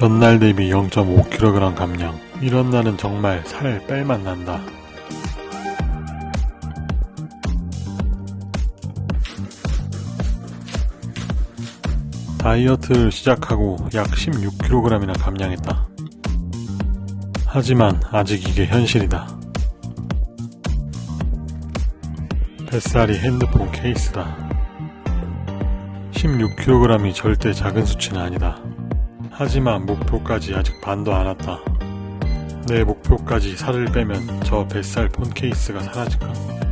전날 대비 0.5kg 감량. 이런 날은 정말 살 뺄만 난다. 다이어트를 시작하고 약 16kg이나 감량했다. 하지만 아직 이게 현실이다. 뱃살이 핸드폰 케이스다. 16kg이 절대 작은 수치는 아니다. 하지만 목표까지 아직 반도 안 왔다. 내 목표까지 살을 빼면 저 뱃살 폰 케이스가 사라질까?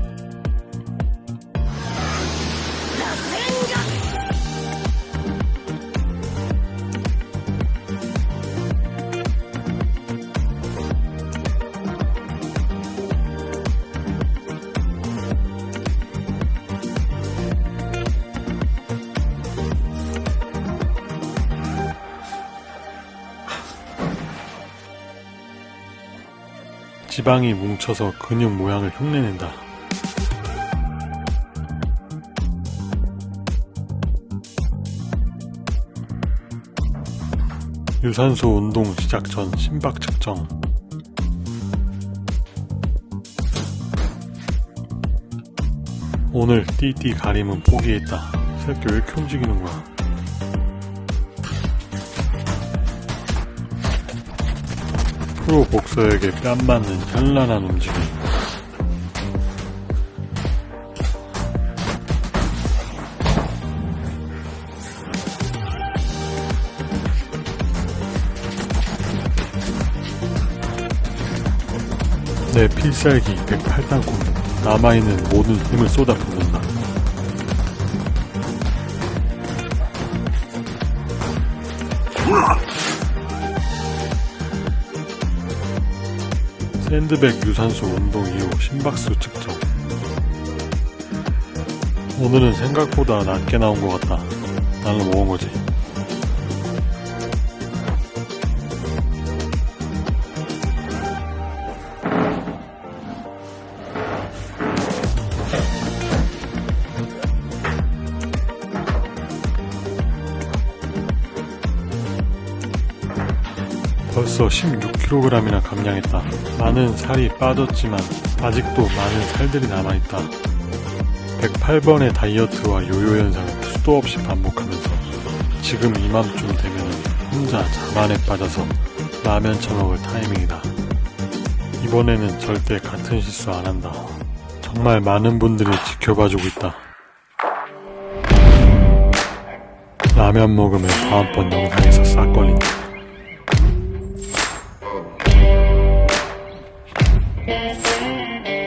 지방이 뭉쳐서 근육 모양을 흉내낸다. 유산소 운동 시작 전 심박 측정. 오늘 띠띠 가림은 포기했다. 새끼 왜 이렇게 움직이는 거야? 프로 복서에게 뺨 맞는 현란한 움직임. 내 필살기 108단콤 남아있는 모든 힘을 쏟아붓는다. 샌드백 유산소 운동 이후 심박수 측정. 오늘은 생각보다 낮게 나온 것 같다. 나는 먹은 거지 벌써 16kg이나 감량했다. 많은 살이 빠졌지만 아직도 많은 살들이 남아있다. 108번의 다이어트와 요요 현상을 수도 없이 반복하면서 지금 이맘쯤 되면 혼자 자만에 빠져서 라면 처먹을 타이밍이다. 이번에는 절대 같은 실수 안 한다. 정말 많은 분들이 지켜봐주고 있다. 라면 먹으면 다음번 영상에서 싹 걸린다. Yeah, yeah, yeah.